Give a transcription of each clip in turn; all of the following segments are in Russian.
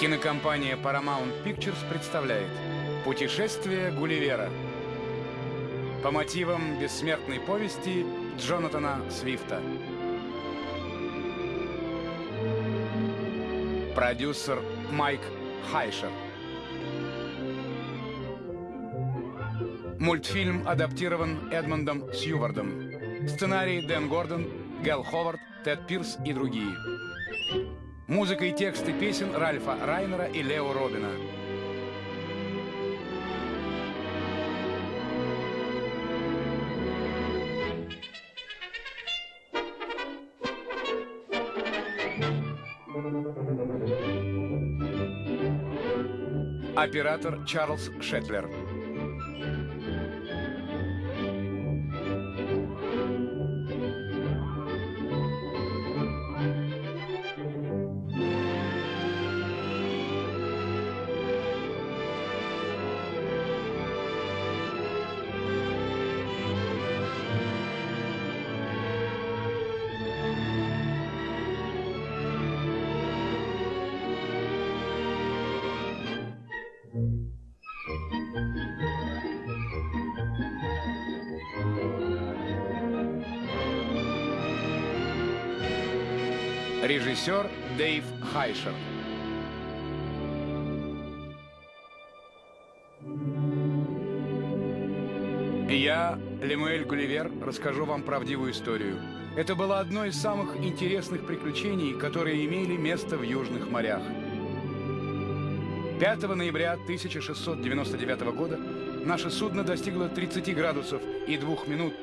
Кинокомпания Paramount Pictures представляет «Путешествие Гулливера» по мотивам бессмертной повести Джонатана Свифта. Продюсер Майк Хайшер. Мультфильм адаптирован Эдмондом Сьювардом. Сценарий Дэн Гордон, Гэл Ховард, Тед Пирс и другие. Музыка и тексты песен Ральфа Райнера и Лео Робина. Оператор Чарльз Шетлер. Режиссер Дэйв Хайшер. Я, Лемуэль Гулливер, расскажу вам правдивую историю. Это было одно из самых интересных приключений, которые имели место в Южных морях. 5 ноября 1699 года наше судно достигло 30 градусов и 2 минут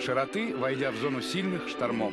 широты, войдя в зону сильных штормов.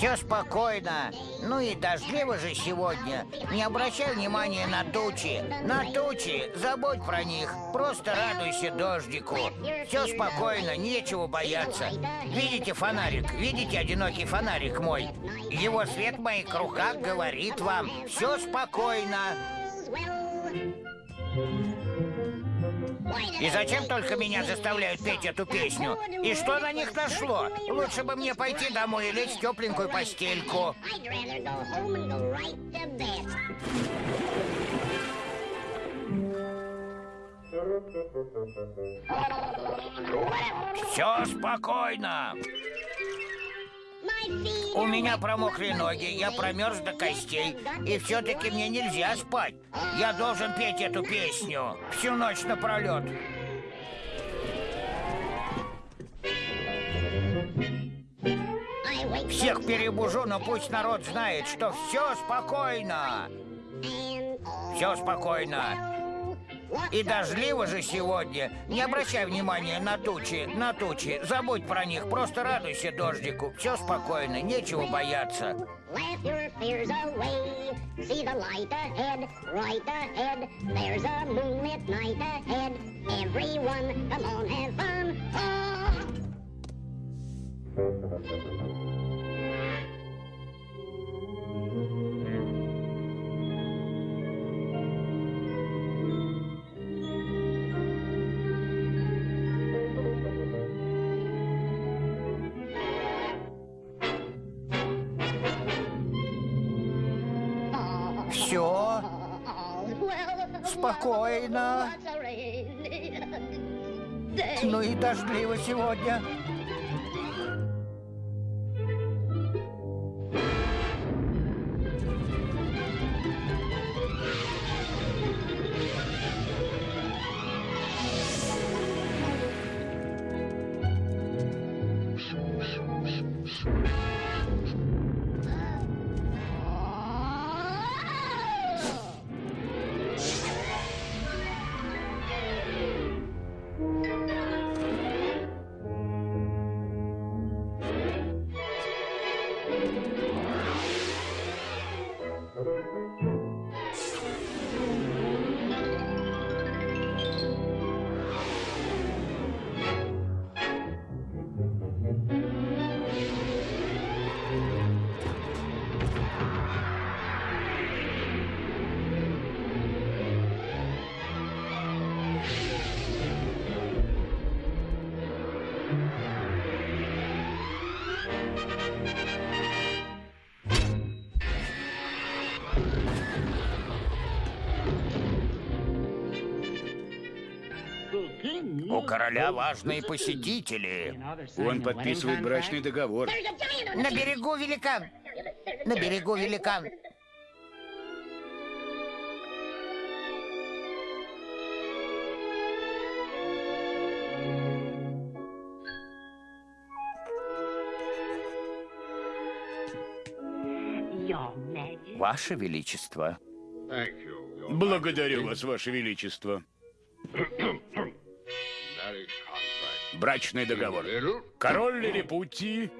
Все спокойно. Ну и дождливо же сегодня. Не обращай внимания на тучи. На тучи, забудь про них. Просто радуйся дождику. Все спокойно, нечего бояться. Видите фонарик? Видите одинокий фонарик мой? Его свет в моих руках говорит вам. Все спокойно. И зачем только меня заставляют петь эту песню? И что на них нашло? Лучше бы мне пойти домой и лечь в тепленькую постельку. Все спокойно. У меня промокли ноги, я промерз до костей, и все-таки мне нельзя спать. Я должен петь эту песню всю ночь напролет. Всех перебужу, но пусть народ знает, что все спокойно. Все спокойно. И дождливо же сегодня. Не обращай внимания на тучи, на тучи. Забудь про них, просто радуйся дождику. Все спокойно, нечего бояться. Laugh your! Спокойно. Ну и дождливо сегодня. Короля важные посетители. Он подписывает брачный договор. На берегу великан. На берегу великан. Ваше Величество. Благодарю вас, Ваше Величество. Брачный договор. Король Лилипутии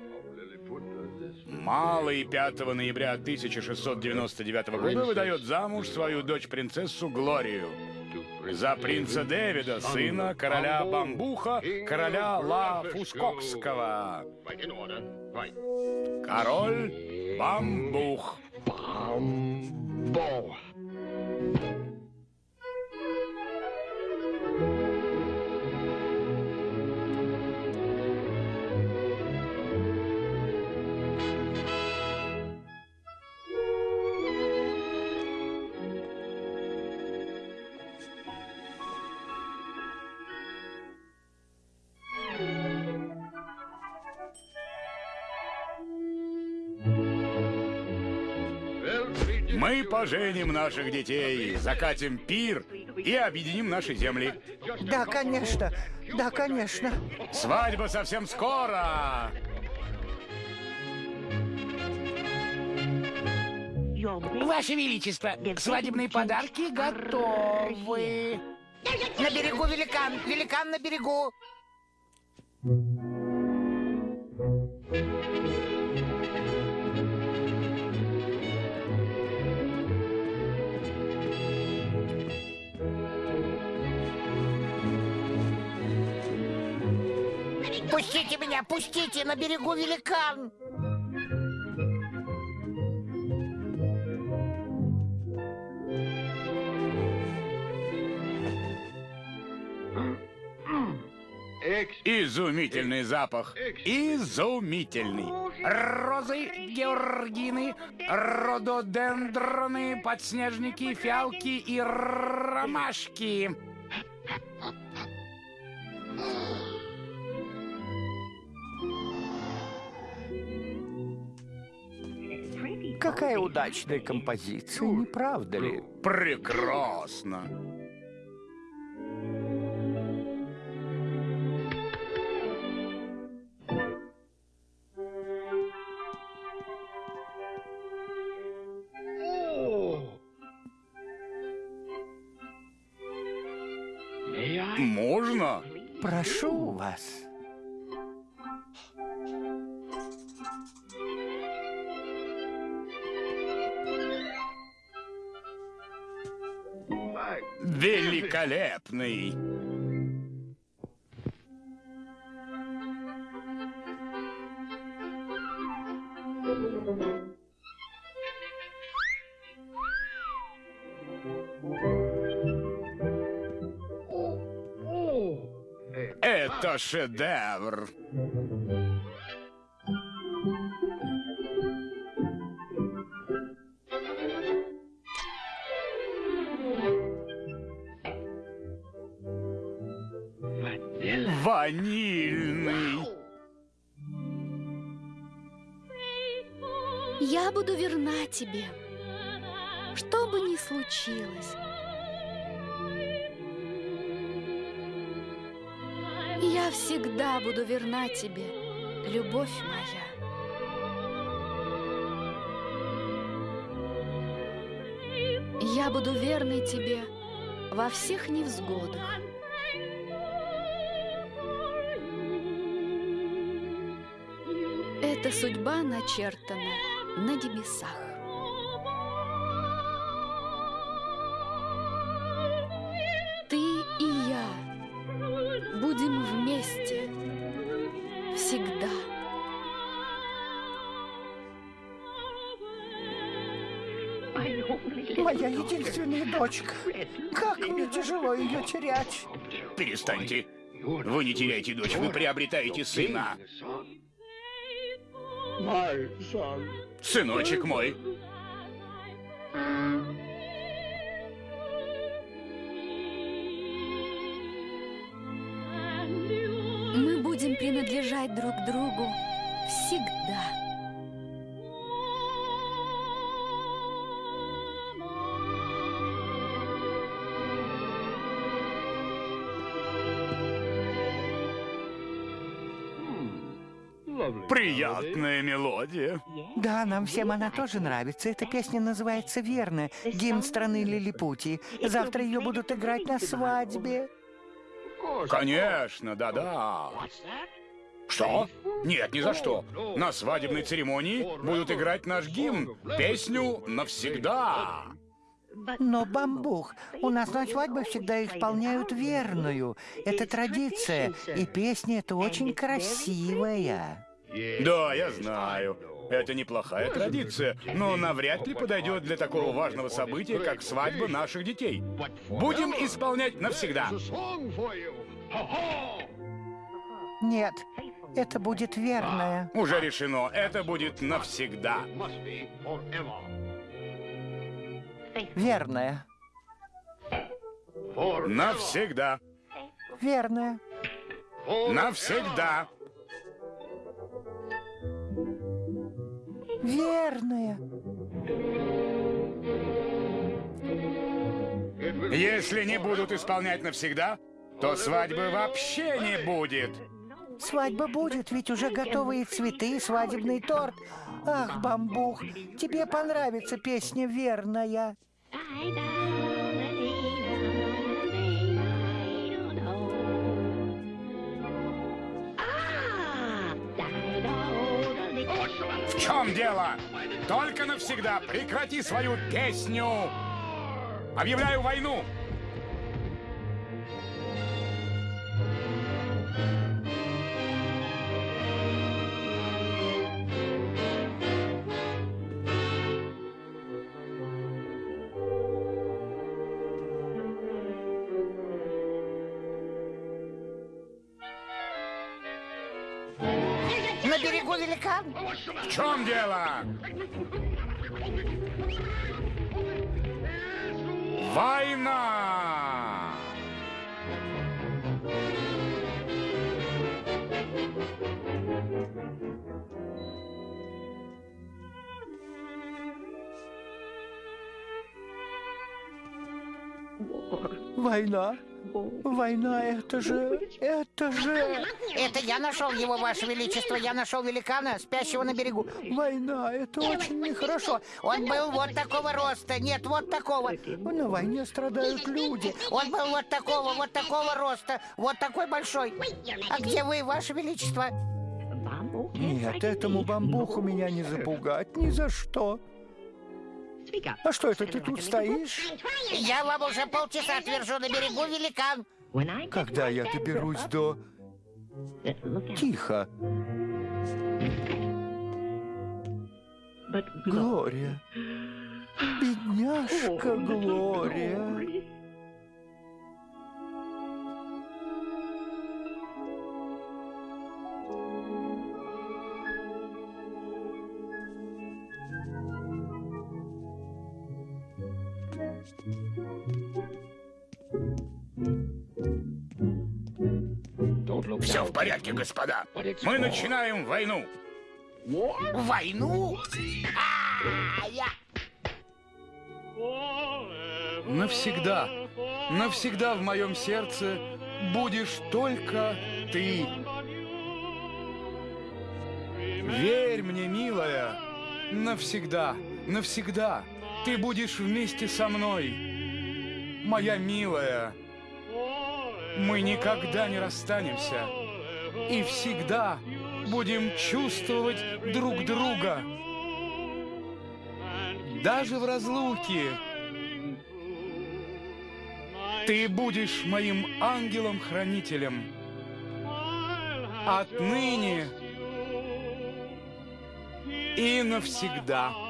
Малый 5 ноября 1699 года выдает замуж свою дочь-принцессу Глорию за принца Дэвида, сына короля Бамбуха, короля Ла Фускокского. Король Бамбух. Мы поженим наших детей, закатим пир и объединим наши земли. Да, конечно. Да, конечно. Свадьба совсем скоро! Ваше Величество, свадебные подарки готовы. На берегу великан. Великан на берегу. Пустите меня, пустите, на берегу великан. Изумительный запах. Изумительный. Розы, георгины, рододендроны, подснежники, фиалки и ромашки. Какая удачная композиция, не правда ли? Прекрасно. Можно? Прошу вас. Великолепный! Это шедевр! Во всех невзгодах. Эта судьба начертана на небесах. Ты и я будем вместе всегда. Моя единственная дочка. Как мне тяжело ее терять. Перестаньте. Вы не теряете дочь, вы приобретаете сына. Сыночек мой. Мы будем принадлежать друг другу всегда. Приятная мелодия. Да, нам всем она тоже нравится. Эта песня называется «Верно». Гимн страны Лилипутии. Завтра ее будут играть на свадьбе. Конечно, да-да. Что? Нет, ни за что. На свадебной церемонии будут играть наш гимн, песню «Навсегда». Но, бамбух, у нас на свадьбе всегда исполняют верную. Это традиция, и песня эта очень красивая. Да, я знаю. Это неплохая традиция, но навряд ли подойдет для такого важного события, как свадьба наших детей. Будем исполнять навсегда. Нет, это будет верная. Уже решено, это будет навсегда. Верная. Навсегда. Верная. Навсегда. Верная. Если не будут исполнять навсегда, то свадьбы вообще не будет. Свадьба будет, ведь уже готовы и цветы, и свадебный торт. Ах, бамбух, тебе понравится песня «Верная». Чем дело? Только навсегда прекрати свою песню. Объявляю войну. Берегу великан. В чем дело? Война! Война. Война, это же... Это же... Это я нашел его, Ваше Величество. Я нашел великана, спящего на берегу. Война, это очень нехорошо. Он был вот такого роста. Нет, вот такого. На войне страдают люди. Он был вот такого, вот такого роста. Вот такой большой. А где вы, Ваше Величество? Нет, этому бамбуху меня не запугать ни за что. А что это ты тут стоишь? Я вам уже полчаса твержу на берегу великан. Когда я доберусь до... Тихо. Глория. Бедняжка Глория. Все в порядке, господа. Мы начинаем войну. Войну? А, я... Навсегда, навсегда в моем сердце будешь только ты. Верь мне, милая, навсегда, навсегда ты будешь вместе со мной. Моя милая, мы никогда не расстанемся и всегда будем чувствовать друг друга. Даже в разлуке ты будешь моим ангелом-хранителем. Отныне и навсегда.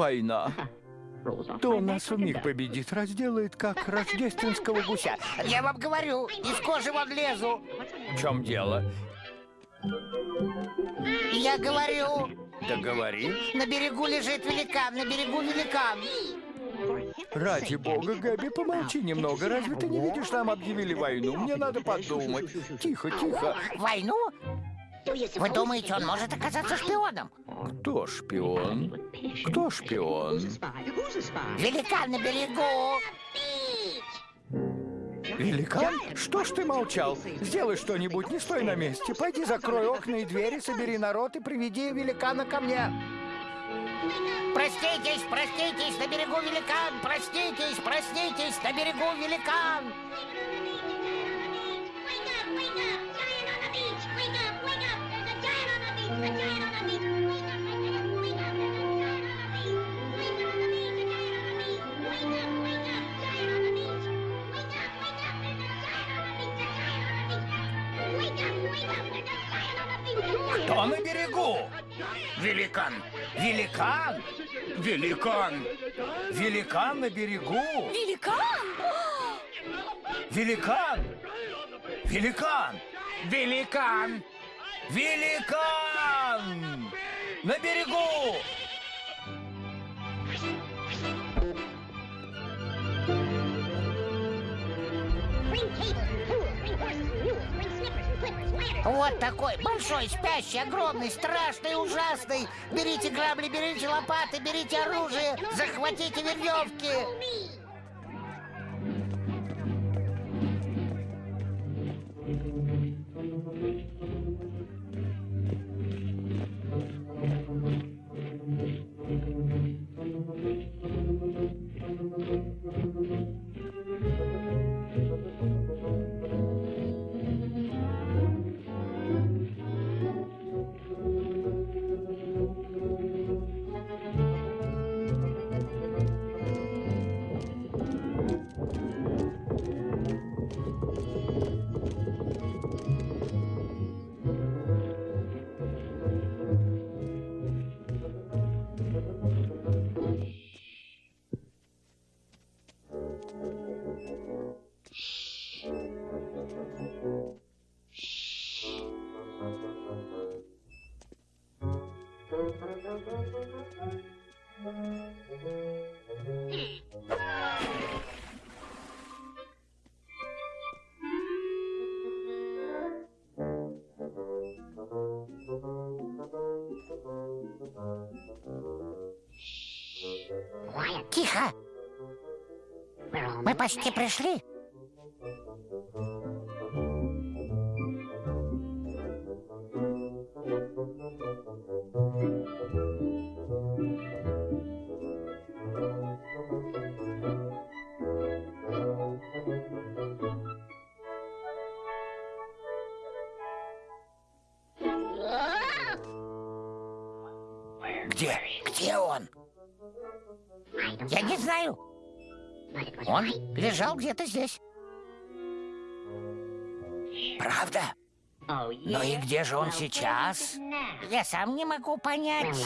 Война. То нас вмиг победит, разделает, как рождественского гуся. Я вам говорю, из кожи вон лезу. В чем дело? Я говорю, Да говори. на берегу лежит великан, на берегу великан. Ради бога, Габи, помолчи немного. Разве ты не видишь, нам объявили войну? Мне надо подумать. Тихо, тихо. Войну? Вы думаете, он может оказаться шпионом? Кто шпион? Кто шпион? Великан на берегу. Великан? Что ж ты молчал? Сделай что-нибудь, не стой на месте. Пойди закрой окна и двери, собери народ и приведи великана ко мне. Проститесь, проститесь, на берегу великан. Проститесь, проститесь, на берегу великан. Кто на берегу? Великан! Великан? Великан! Великан на берегу? Великан! Великан? Великан? Великан! Великан! На берегу! Вот такой, большой, спящий, огромный, страшный, ужасный. Берите грабли, берите лопаты, берите оружие, захватите веревки. Почти пришли. Где? Где он? Я не знаю. Он лежал где-то здесь. Правда? Ну и где же он сейчас? Я сам не могу понять.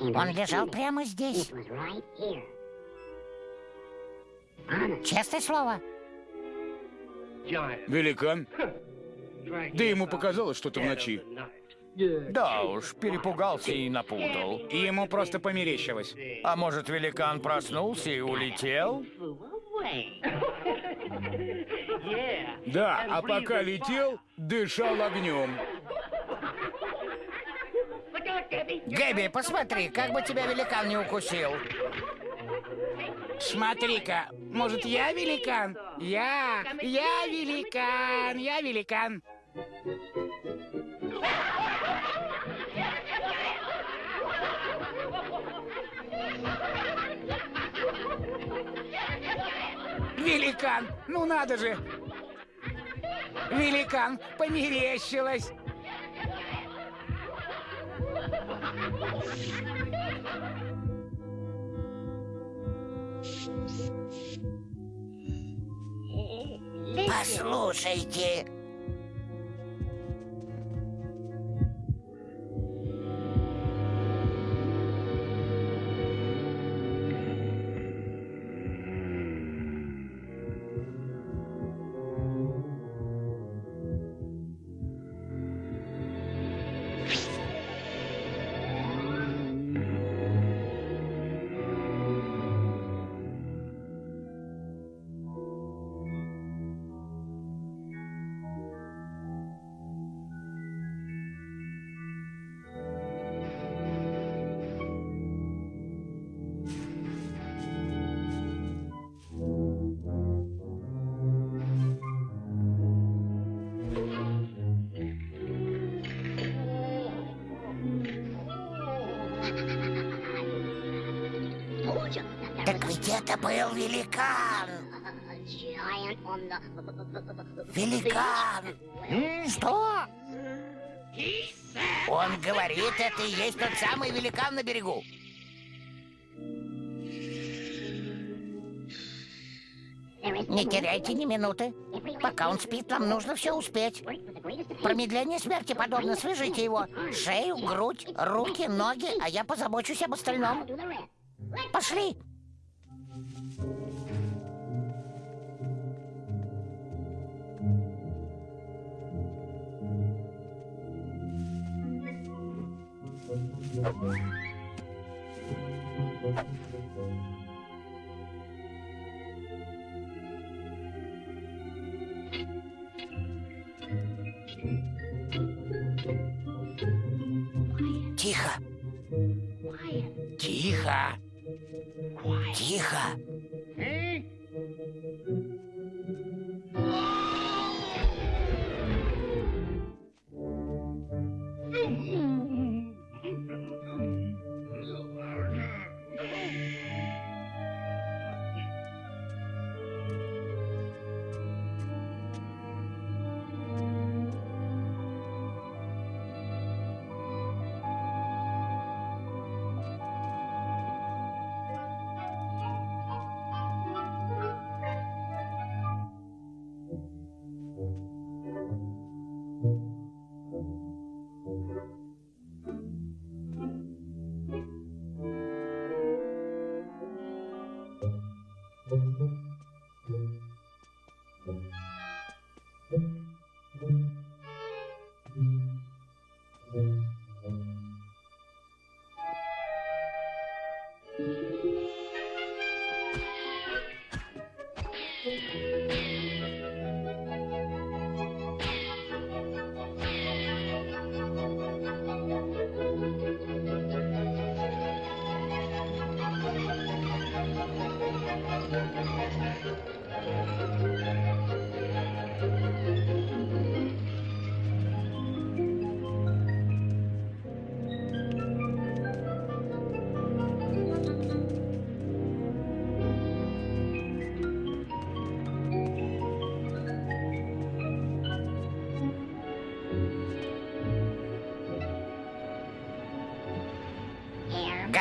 Он лежал прямо здесь. Честное слово. Великан? Да ему показалось что-то в ночи. Да уж, перепугался и напутал. И ему просто померещилось. А может, великан проснулся и улетел? Да, а пока летел, дышал огнем. Гэби, посмотри, как бы тебя великан не укусил. Смотри-ка, может, я великан? Я, я великан, я великан. Великан, ну надо же! Великан, померещилось! Послушайте. Великан. Что? Он говорит, это и есть тот самый великан на берегу. Не теряйте ни минуты. Пока он спит, нам нужно все успеть. Промедление смерти подобно. Свяжите его. Шею, грудь, руки, ноги, а я позабочусь об остальном. Пошли. Тихо. Тихо. Here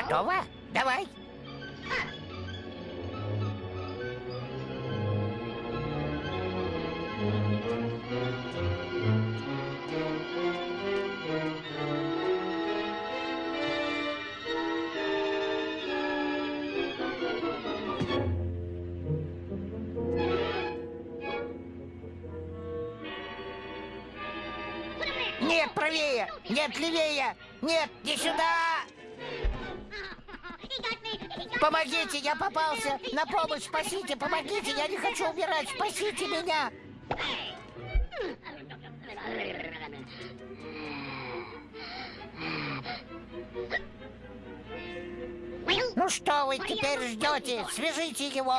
Готово? Давай. Попался! На помощь, спасите, помогите! Я не хочу умирать! Спасите меня! Ну что вы теперь ждете? Свяжите его!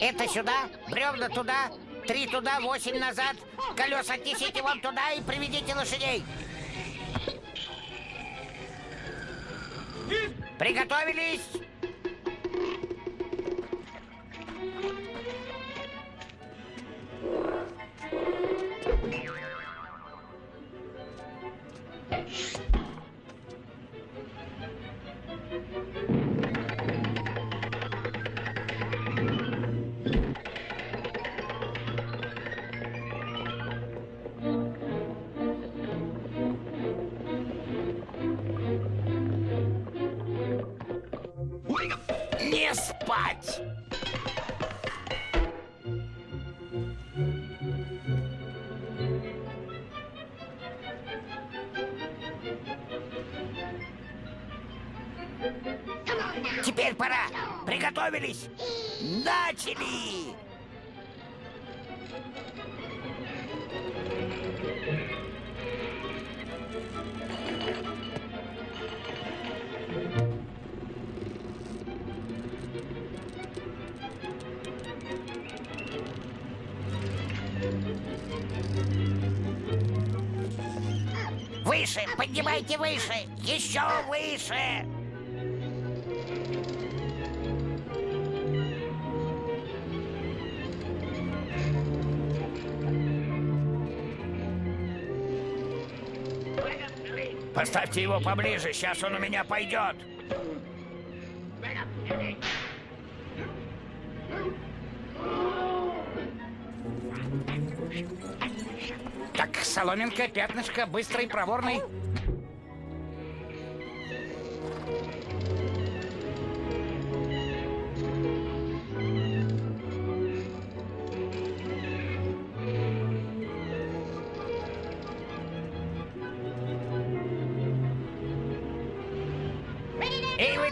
Это сюда, бревна туда, три туда, восемь назад. Колеса отнесите вон туда и приведите лошадей. Приготовились! Поставьте его поближе, сейчас он у меня пойдет. Так, соломинка, пятнышко, быстрый, проворный.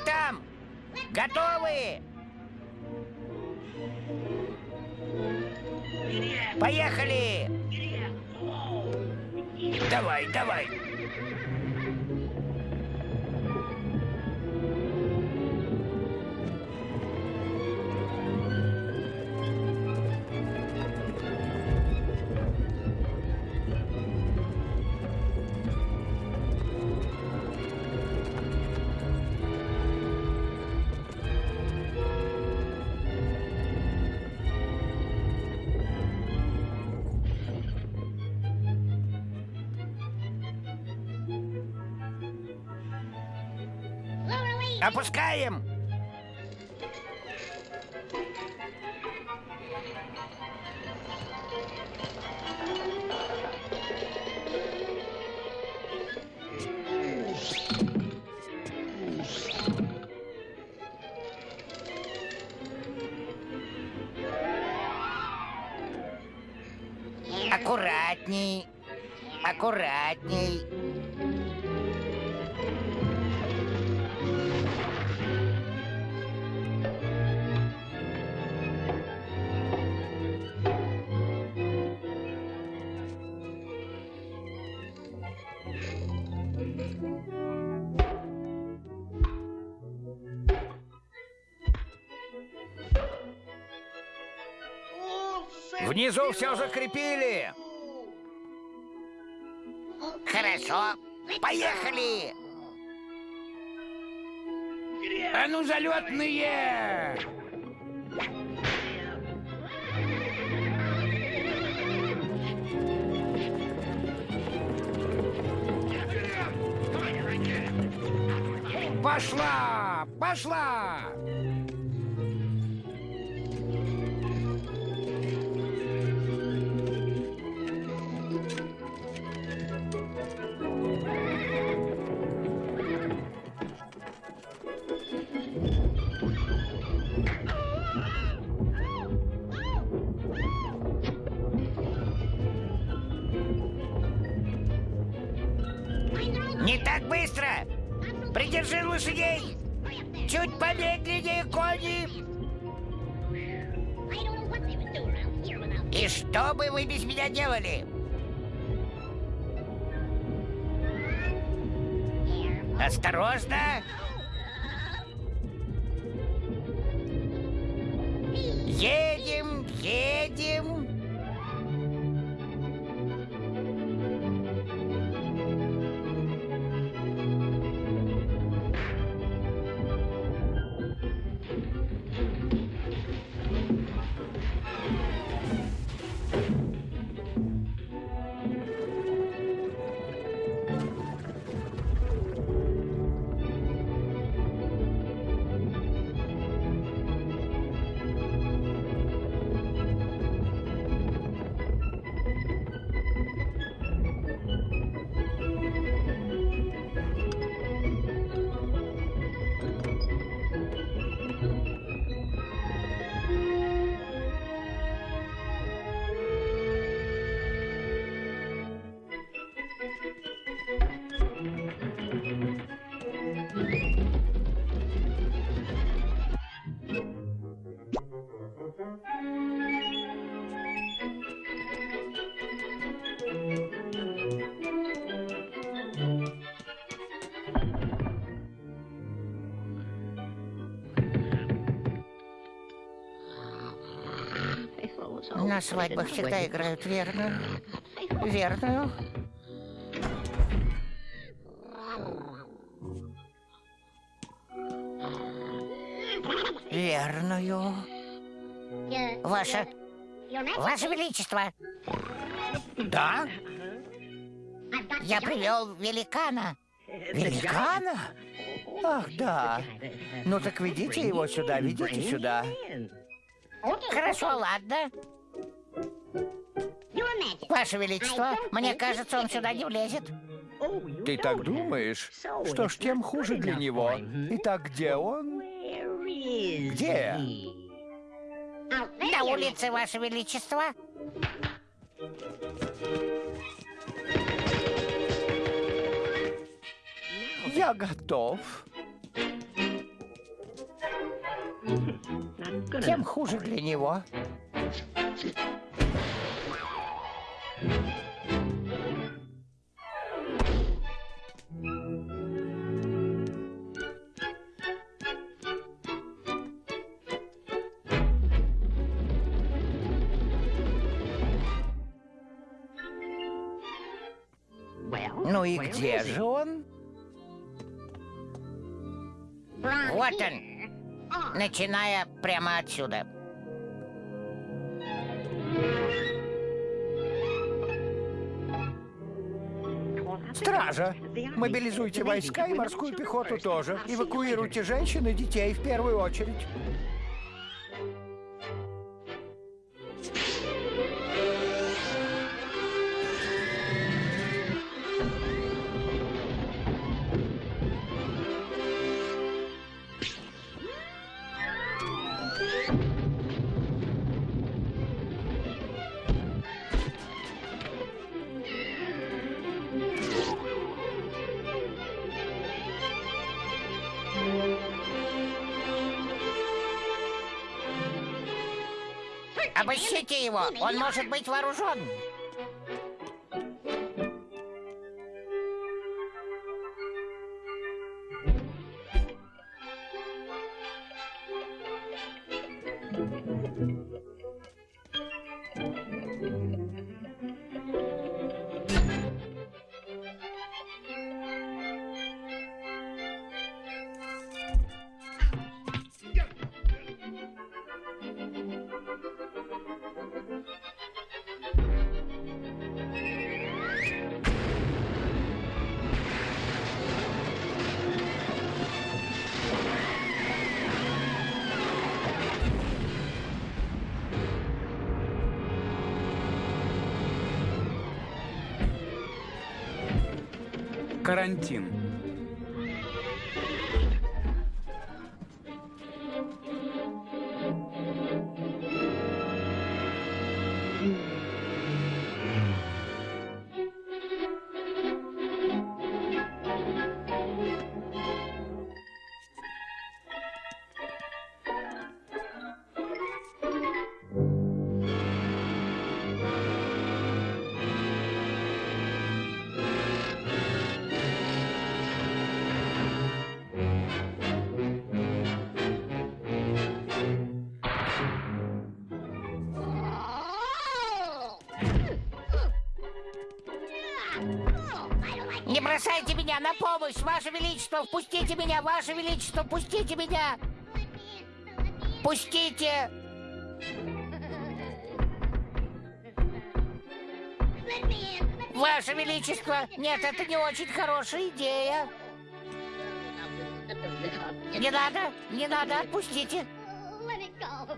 Там? Готовы? Поехали! Давай, давай! Lower Внизу все закрепили. Хорошо. Поехали! А ну, залетные! Пошла! Пошла! Быстро! Придержи лошадей! Чуть помедленнее, кони! И что бы вы без меня делали? Осторожно! На свадьбах всегда играют верную. Верную. Верную. Ваше... Ваше Величество! Да? Я привел великана. Великана? Ах, да. Ну так ведите его сюда, ведите сюда. Хорошо, ладно. Ваше Величество, мне кажется, он сюда не влезет. Ты так думаешь? Что ж, тем хуже для него. Итак, где он? Где? На улице, Ваше Величество. Я готов. Тем хуже для него. Ну и где же он? Вот он. Начиная прямо отсюда. Стража, мобилизуйте войска и морскую пехоту тоже. Эвакуируйте женщин и детей в первую очередь. Он может быть вооружен. Карантин. Помощь, Ваше Величество! Впустите меня, Ваше Величество! Пустите меня! Пустите! Ваше Величество! Нет, это не очень хорошая идея. Не надо, не надо, отпустите.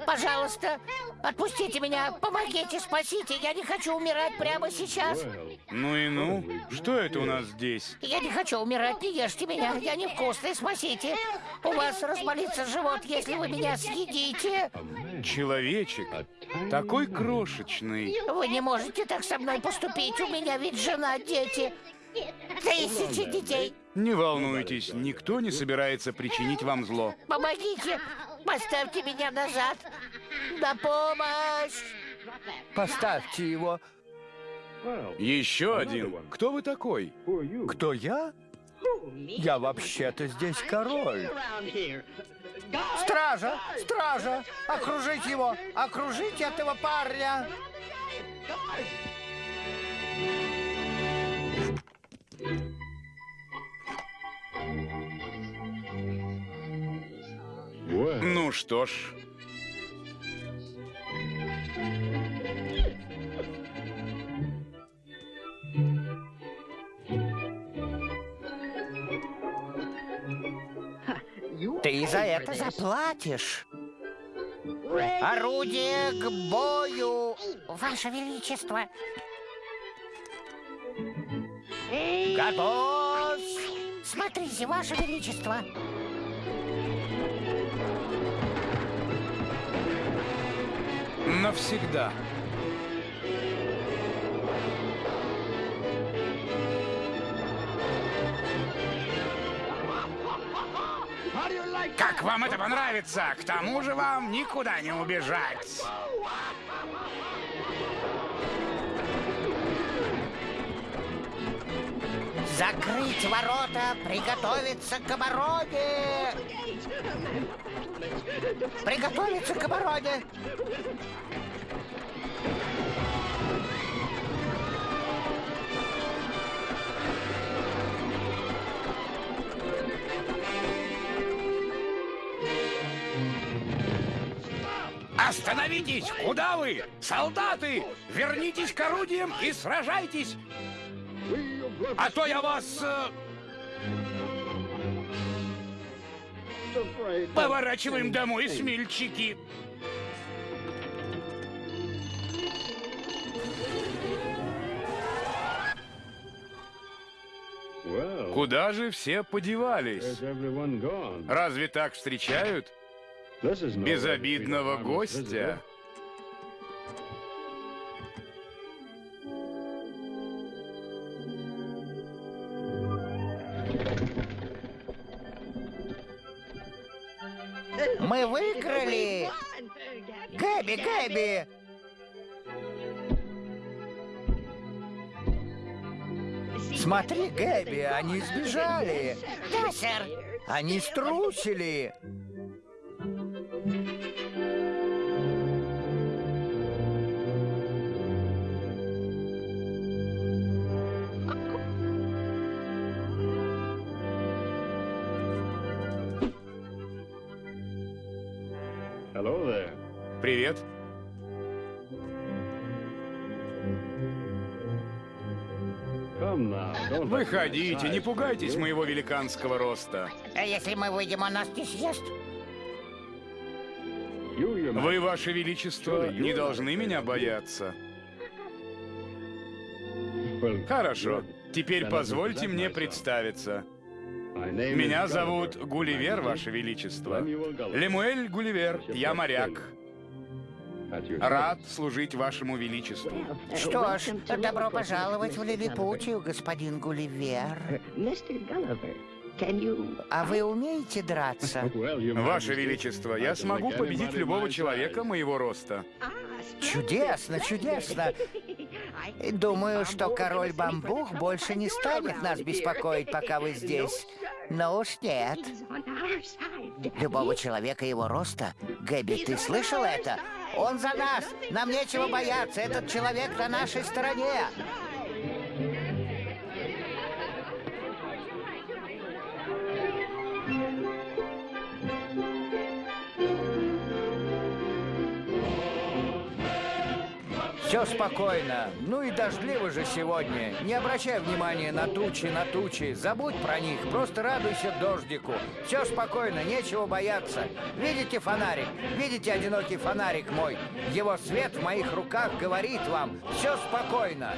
Пожалуйста, отпустите меня, помогите, спасите. Я не хочу умирать прямо сейчас. Ну и ну, что это у нас здесь? Я не хочу умирать, не ешьте меня. Я невкусный, спасите. У вас разболится живот, если вы меня съедите. Человечек, такой крошечный. Вы не можете так со мной поступить. У меня ведь жена, дети. Тысячи детей. Не волнуйтесь, никто не собирается причинить вам зло. Помогите. Поставьте меня назад. На помощь. Поставьте его. Еще один. Кто вы такой? Кто я? Я вообще-то здесь король. Стража! Стража! Окружить его! Окружить этого парня! Ну что ж, Ты за это заплатишь. Орудие к бою, Ваше Величество. Готовь! Смотрите, Ваше Величество. навсегда. Как вам это понравится? К тому же вам никуда не убежать. Закрыть ворота, приготовиться к обороне! Приготовиться к обороне! Остановитесь! Куда вы? Солдаты! Вернитесь к орудиям и сражайтесь! А то я вас... э, Поворачиваем домой, смельчаки! Куда же все подевались? Разве так встречают безобидного гостя? Мы выиграли! Гэби, Гэби! Смотри, Гэби, они сбежали! Да, сэр! Они струсили! Привет. Выходите, не пугайтесь моего великанского роста. А если мы выйдем, он нас не съест? Вы, Ваше Величество, не должны меня бояться. Хорошо. Теперь позвольте мне представиться. Меня зовут Гулливер, Ваше Величество. Лемуэль Гулливер, я моряк. Рад служить Вашему Величеству. Что ж, добро пожаловать в Лилипутию, господин Гулливер. А вы умеете драться? Ваше Величество, я смогу победить любого человека моего роста. Чудесно, чудесно. Думаю, что король Бамбух больше не станет нас беспокоить, пока вы здесь. Но уж нет. Любого человека его роста. Гэби, ты слышал это? Он за нас! Нам нечего бояться! Этот человек на нашей стороне! Все спокойно. Ну и дождливо же сегодня. Не обращай внимания на тучи, на тучи. Забудь про них, просто радуйся дождику. Все спокойно, нечего бояться. Видите фонарик? Видите одинокий фонарик мой? Его свет в моих руках говорит вам. Все спокойно.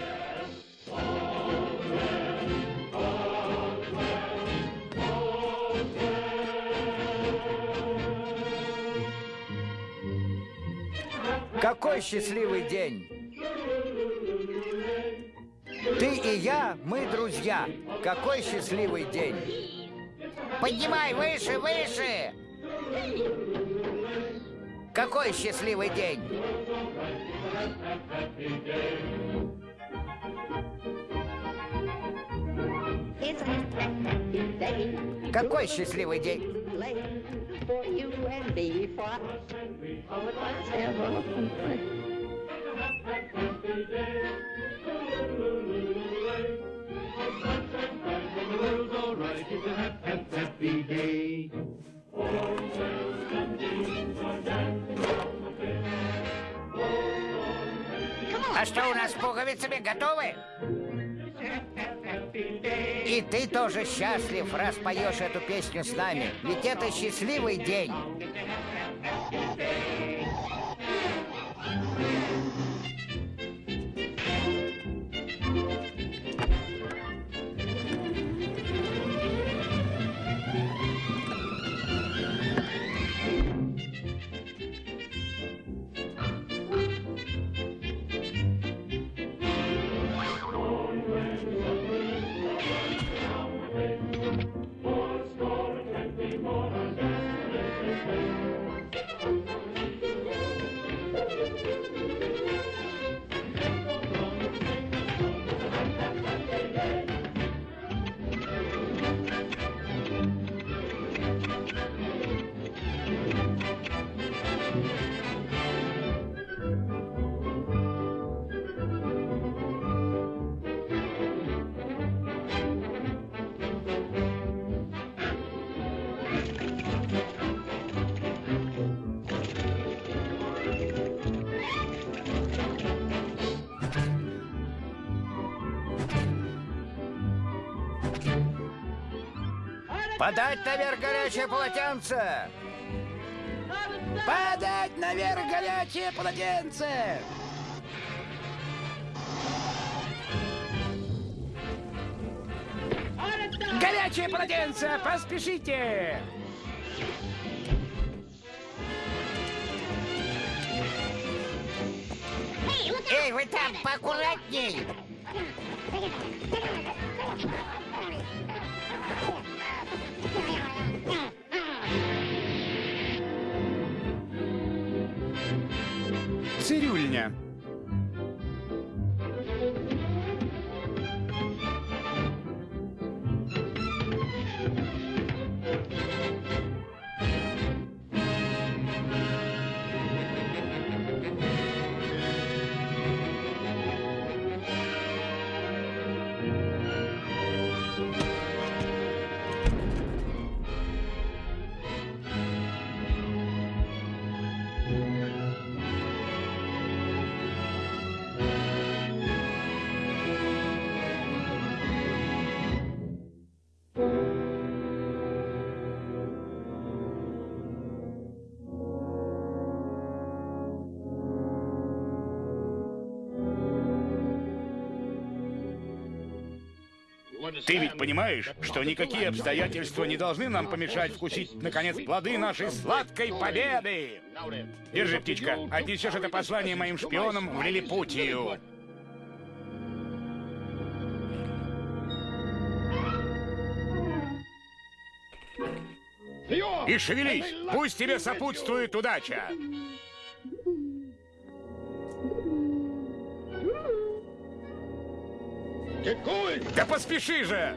Какой счастливый день! Ты и я, мы друзья. Какой счастливый день! Поднимай выше, выше! Какой счастливый день! Какой счастливый день! А что у нас с пуговицами? Готовы? И ты тоже счастлив, раз поешь эту песню с нами. Ведь это счастливый день. Полотенце! Подать наверх горячее полотенце! Горячее полотенце, поспешите! Ты ведь понимаешь, что никакие обстоятельства не должны нам помешать вкусить, наконец, плоды нашей сладкой победы! Держи, птичка, отнесешь это послание моим шпионам в Лилипутию. И шевелись, пусть тебе сопутствует удача! Да поспеши же!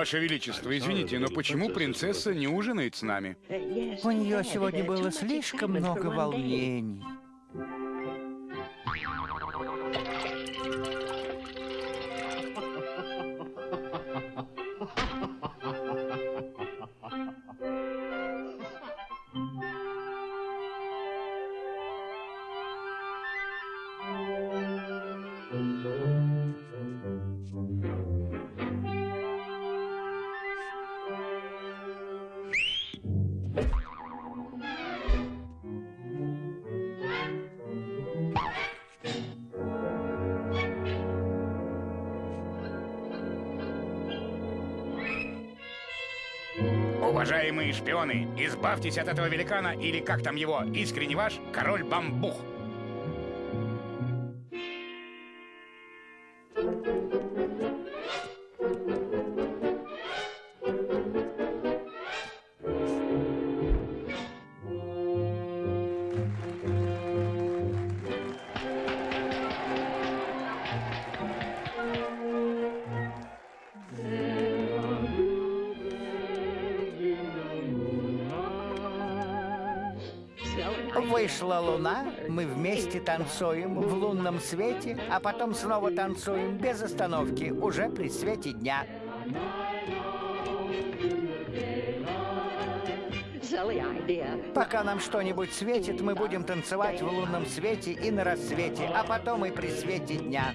Ваше Величество, извините, но почему принцесса не ужинает с нами? У нее сегодня было слишком много волнений. Уважаемые шпионы, избавьтесь от этого великана или как там его, искренне ваш, король Бамбух. Вместе танцуем в лунном свете, а потом снова танцуем без остановки, уже при свете дня. Пока нам что-нибудь светит, мы будем танцевать в лунном свете и на рассвете, а потом и при свете дня.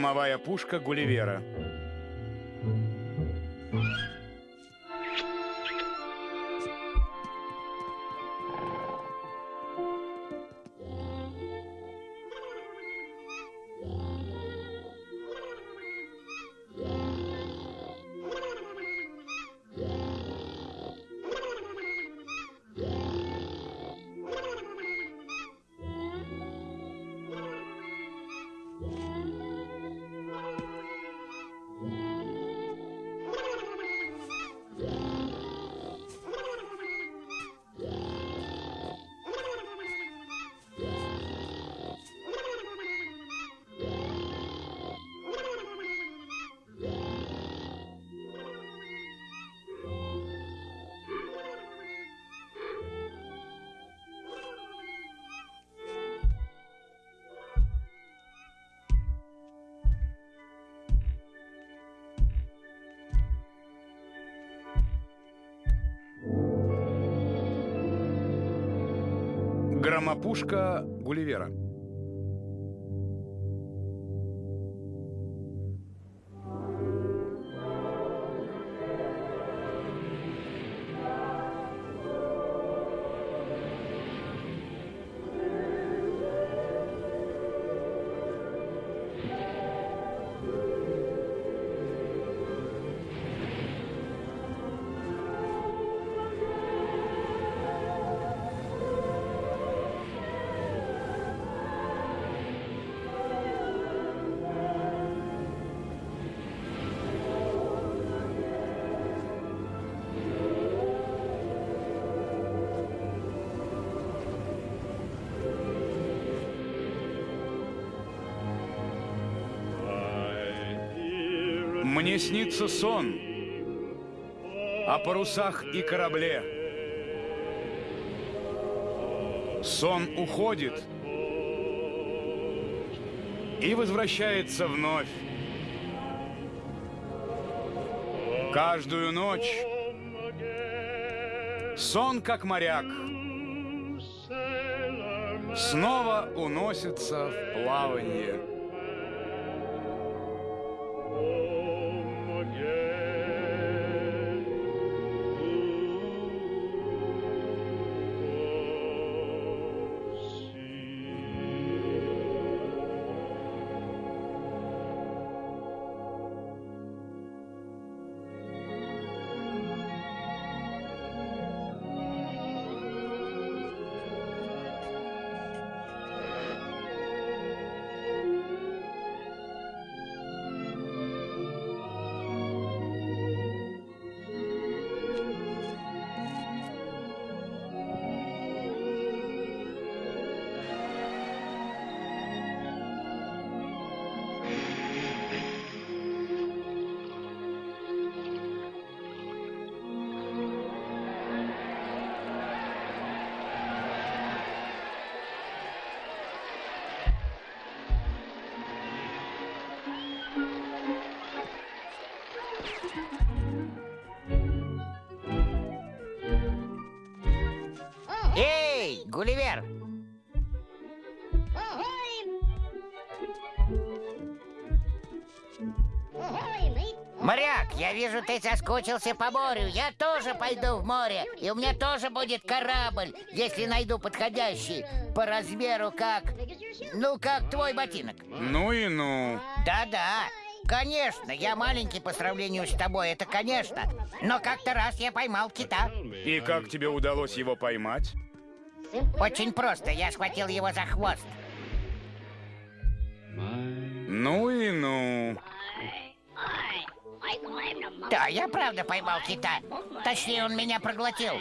Громовая пушка Гулливера. Громопушка Гулливера. Мне снится сон о парусах и корабле. Сон уходит и возвращается вновь. Каждую ночь сон, как моряк, снова уносится в плавание. Ты соскучился по морю. Я тоже пойду в море. И у меня тоже будет корабль, если найду подходящий. По размеру как... Ну, как твой ботинок. Ну и ну. Да-да. Конечно, я маленький по сравнению с тобой, это конечно. Но как-то раз я поймал кита. И как тебе удалось его поймать? Очень просто, я схватил его за хвост. Ну и ну. Да, я правда поймал кита. Точнее, он меня проглотил.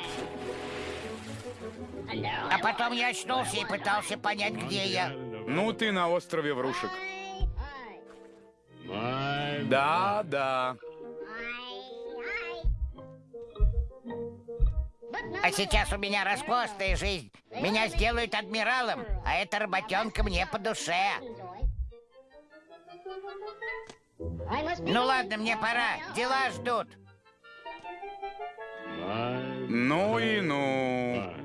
А потом я очнулся и пытался понять, где я. Ну ты на острове Врушек. Да, да. А сейчас у меня распостная жизнь. Меня сделают адмиралом, а эта работенка мне по душе. Ну ладно, мне пора. Дела ждут. Ну и ну.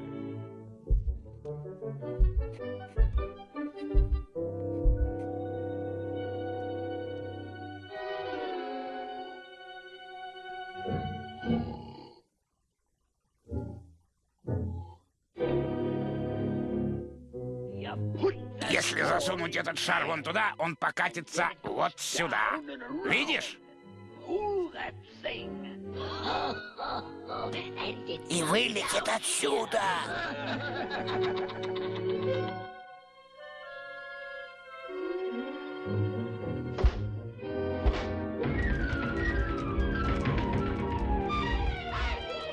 Если засунуть этот шар вон туда, он покатится вот сюда. Видишь? И вылетит отсюда.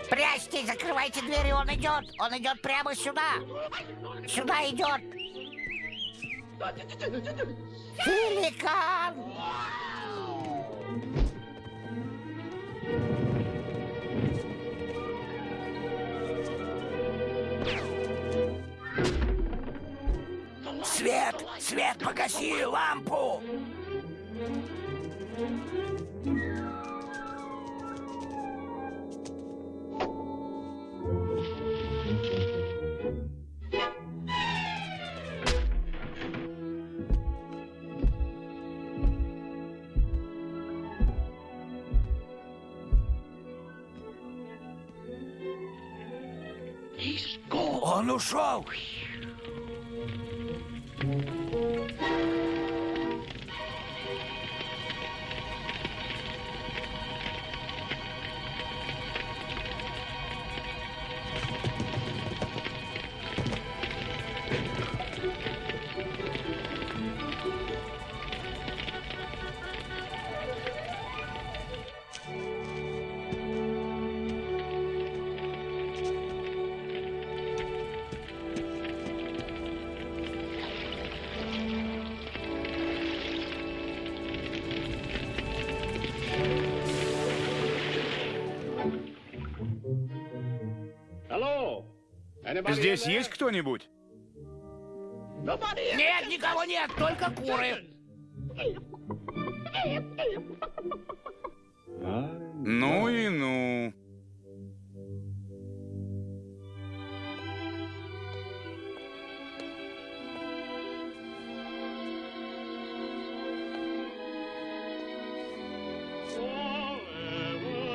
Прячьтесь, закрывайте двери, он идет. Он идет прямо сюда. Сюда идет. Великан! Свет! Свет, погаси лампу! Он ушел! Здесь есть кто-нибудь? Нет, никого нет, только куры. Ну и ну.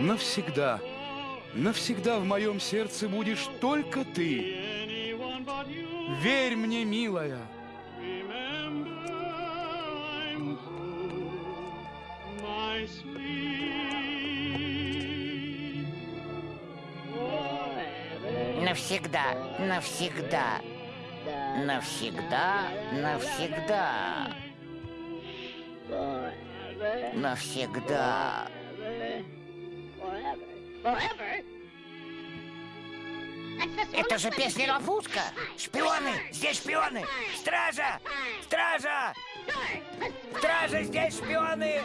Навсегда, навсегда в моем сердце будешь только ты. Верь мне, милая. Навсегда, навсегда, навсегда, навсегда, навсегда. Forever? Это же песня Ловушка. Шпионы, здесь шпионы. Стража, стража, стража, здесь шпионы.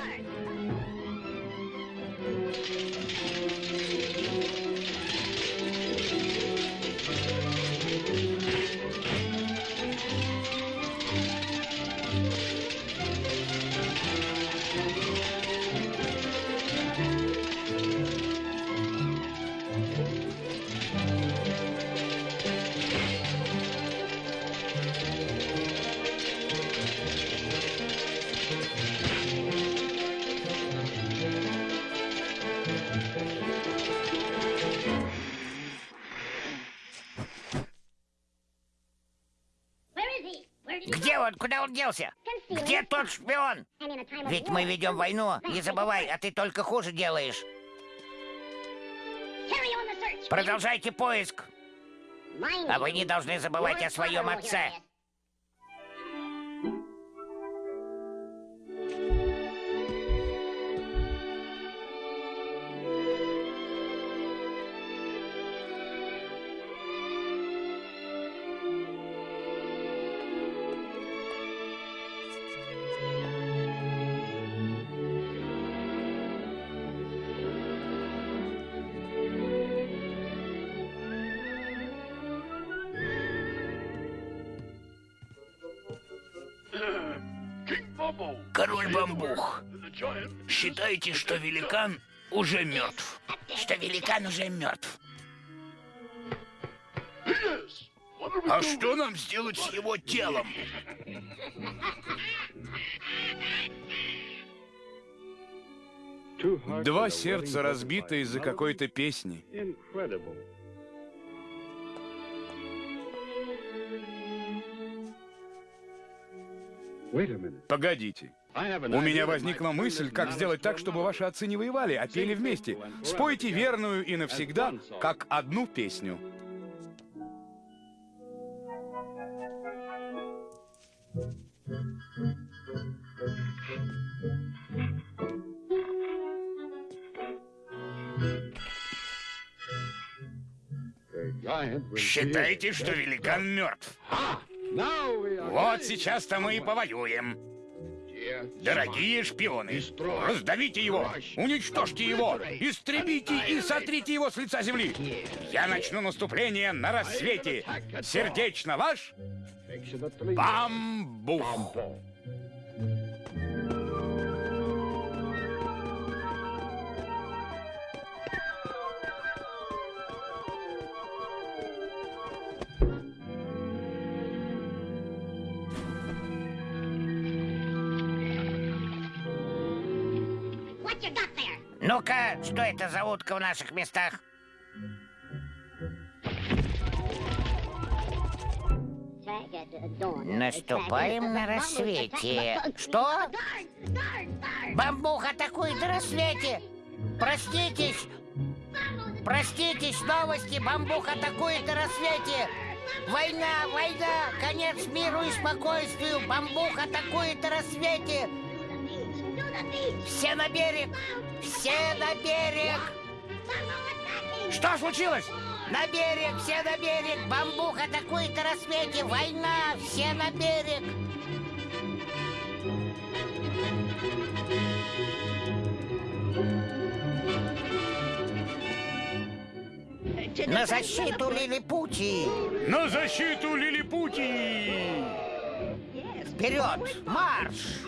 Он? Куда он делся? Где тот шпион? Ведь мы ведем войну, не забывай, а ты только хуже делаешь. Продолжайте поиск. А вы не должны забывать о своем отце. Бамбух, считайте, что великан уже мертв. Что великан уже мертв. А что нам сделать с его телом? Два сердца разбиты из-за какой-то песни. Погодите. У меня возникла мысль, как сделать так, чтобы ваши отцы не воевали, а пели вместе. Спойте верную и навсегда, как одну песню. Считайте, что великан мертв. Вот сейчас-то мы и повоюем. Дорогие шпионы, раздавите его, уничтожьте его, истребите и сотрите его с лица земли. Я начну наступление на рассвете. Сердечно ваш Бамбух. Ну-ка, что это за утка в наших местах? Наступаем на рассвете. Что? Бамбух атакует на рассвете! Проститесь! Проститесь, новости! Бамбух атакует на рассвете! Война, война! Конец миру и спокойствию! Бамбух атакует на рассвете! Все на берег! Все на берег! Что случилось? На берег, все на берег! Бамбух атакует на рассвете! Война! Все на берег! На защиту Лилипути! На защиту Лилипути! Вперед! Марш!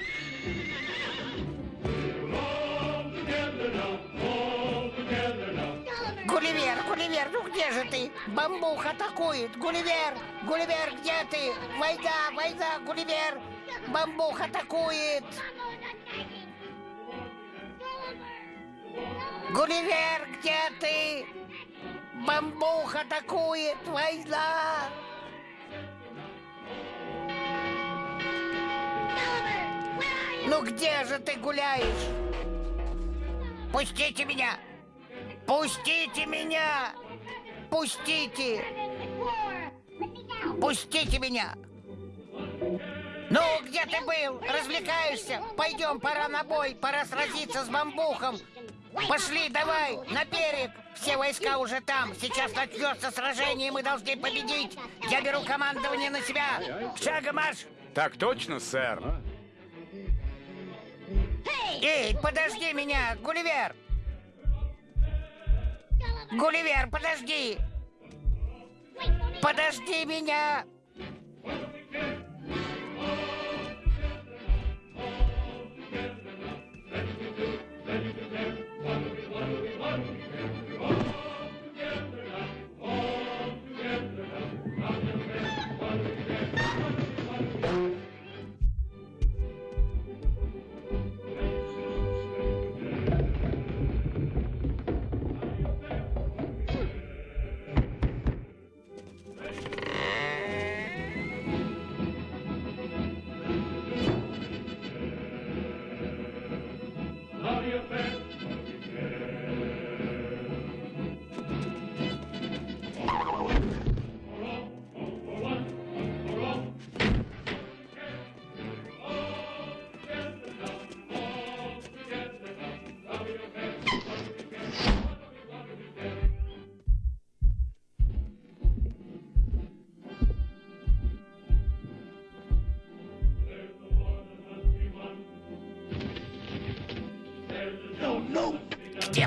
Гулливер, Гулливер, ну где же ты? Бамбух атакует! Гулливер! Гулливер, где ты? Война, война, Гулливер! Бамбух атакует! Гулливер, где ты? Бамбух атакует! Война! Ну где же ты гуляешь? Пустите меня! Пустите меня! Пустите! Пустите меня! Ну, где ты был? Развлекаешься? Пойдем, пора на бой, пора сразиться с бамбухом. Пошли, давай, на берег. Все войска уже там. Сейчас начнется сражение, и мы должны победить. Я беру командование на себя. Шагом марш! Так точно, сэр. Эй, подожди меня, Гулливер! Гулливер, подожди! Подожди меня!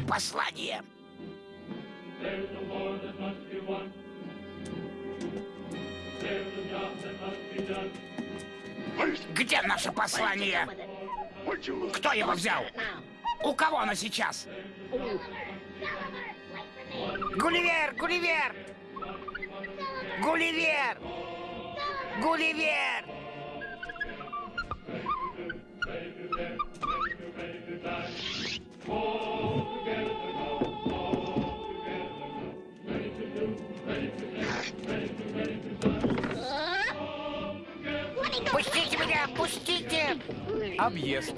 Послание? Где наше послание? Кто его взял? У кого оно сейчас? Гулливер! Гулливер! Гулливер! Гулливер! Объезд.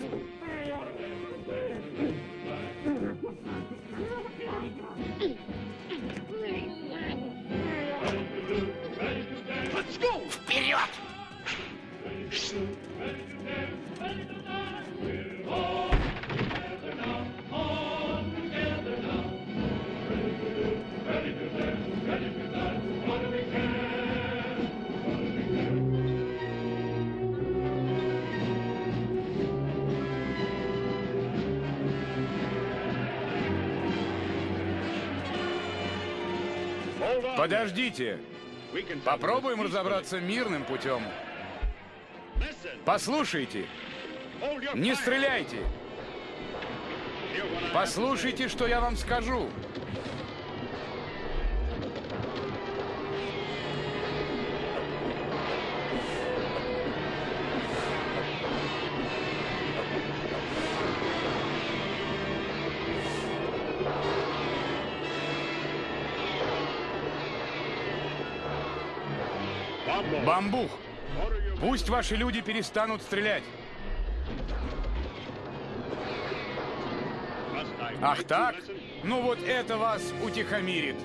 Подождите. Попробуем разобраться мирным путем. Послушайте. Не стреляйте. Послушайте, что я вам скажу. Бамбух, пусть ваши люди перестанут стрелять. Ах так? Ну вот это вас утихомирит.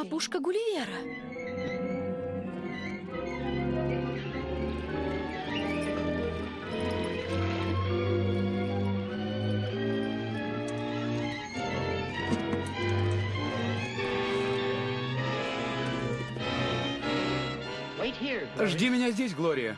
Громопушка Гулливера. Жди меня здесь, Глория.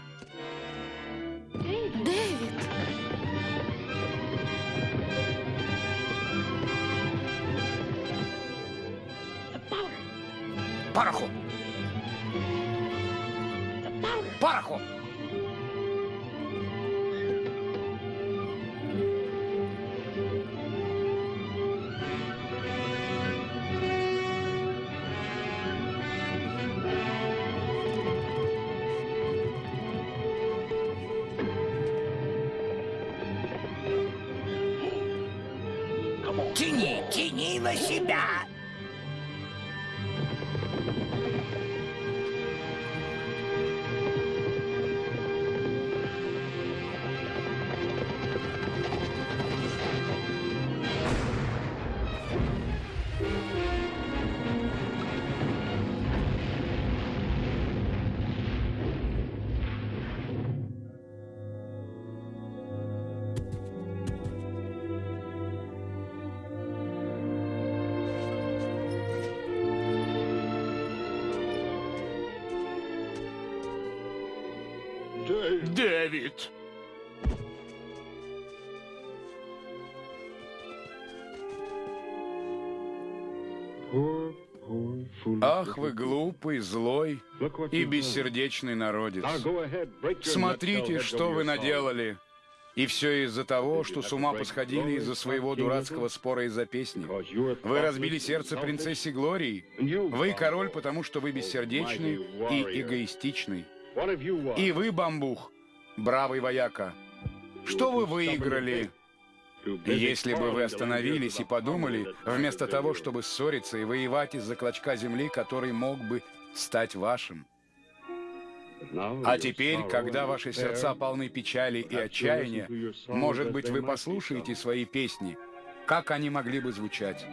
Тяни на себя! Дэвид! Ах, вы глупый, злой и бессердечный народец. Смотрите, что вы наделали. И все из-за того, что с ума посходили из-за своего дурацкого спора из-за песни. Вы разбили сердце принцессе Глории. Вы король, потому что вы бессердечный и эгоистичный. И вы, бамбух, бравый вояка, что вы выиграли, если бы вы остановились и подумали, вместо того, чтобы ссориться и воевать из-за клочка земли, который мог бы стать вашим? А теперь, когда ваши сердца полны печали и отчаяния, может быть, вы послушаете свои песни, как они могли бы звучать.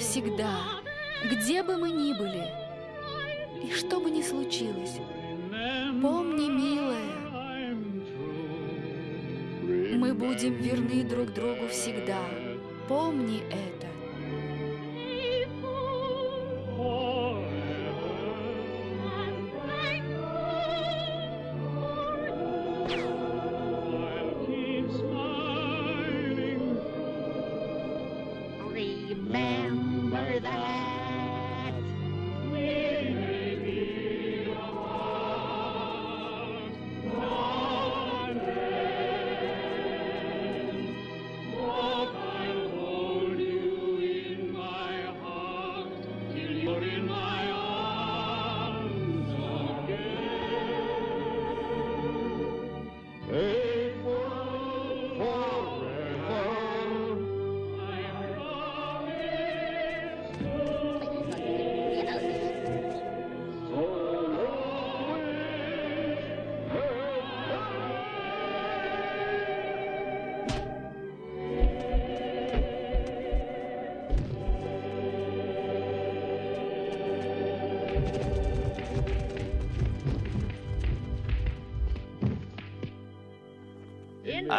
Навсегда, где бы мы ни были, и что бы ни случилось, помни, милая, мы будем верны друг другу всегда. Помни это.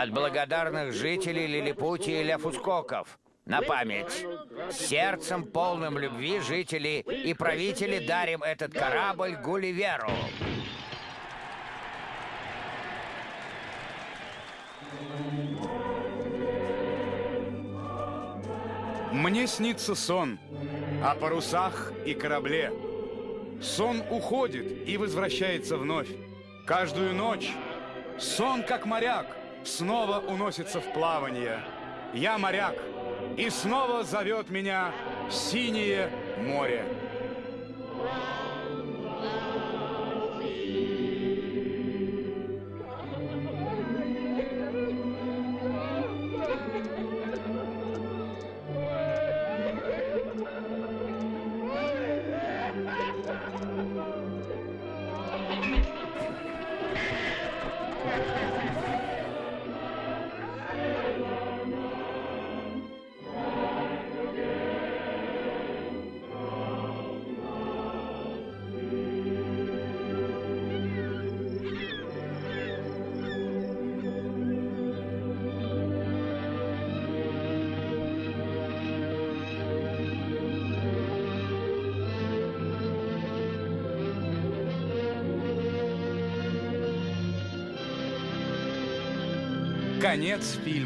От благодарных жителей Лилипутии и Ляфускоков. На память. Сердцем полным любви жители и правители дарим этот корабль Гулливеру. Мне снится сон о парусах и корабле. Сон уходит и возвращается вновь. Каждую ночь сон, как моряк, снова уносится в плавание. Я моряк, и снова зовет меня синее море. Конец фильма.